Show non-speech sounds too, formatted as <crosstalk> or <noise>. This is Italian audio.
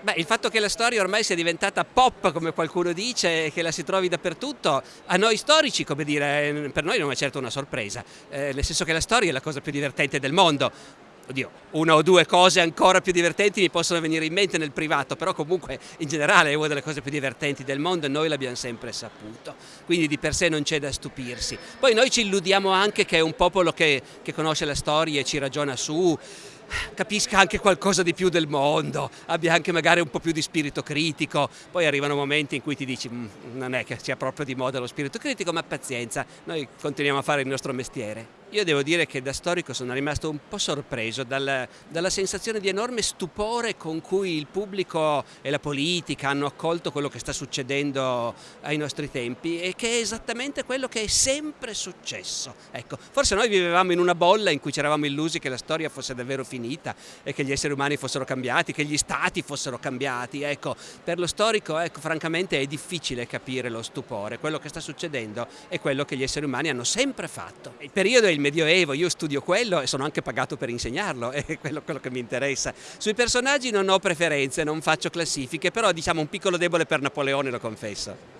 Beh, il fatto che la storia ormai sia diventata pop, come qualcuno dice, e che la si trovi dappertutto, a noi storici, come dire, per noi non è certo una sorpresa, eh, nel senso che la storia è la cosa più divertente del mondo. Oddio, una o due cose ancora più divertenti mi possono venire in mente nel privato, però comunque in generale è una delle cose più divertenti del mondo e noi l'abbiamo sempre saputo, quindi di per sé non c'è da stupirsi. Poi noi ci illudiamo anche che è un popolo che, che conosce la storia e ci ragiona su, capisca anche qualcosa di più del mondo, abbia anche magari un po' più di spirito critico, poi arrivano momenti in cui ti dici mm, non è che sia proprio di moda lo spirito critico, ma pazienza, noi continuiamo a fare il nostro mestiere. Io devo dire che da storico sono rimasto un po' sorpreso dalla, dalla, sensazione di enorme stupore con cui il pubblico e la politica hanno accolto quello che sta succedendo ai nostri tempi e che è esattamente quello che è sempre successo. Ecco, forse noi vivevamo in una bolla in cui ci eravamo illusi che la storia fosse davvero finita e che gli esseri umani fossero cambiati, che gli stati fossero cambiati. Ecco, per lo storico, ecco, francamente è difficile capire lo stupore. Quello che sta succedendo è quello che gli esseri umani hanno sempre fatto. Il periodo è il Medioevo, io studio quello e sono anche pagato per insegnarlo, <laughs> è quello, quello, che mi interessa. Sui personaggi non ho preferenze, non faccio classifiche, però diciamo un piccolo debole per Napoleone lo confesso.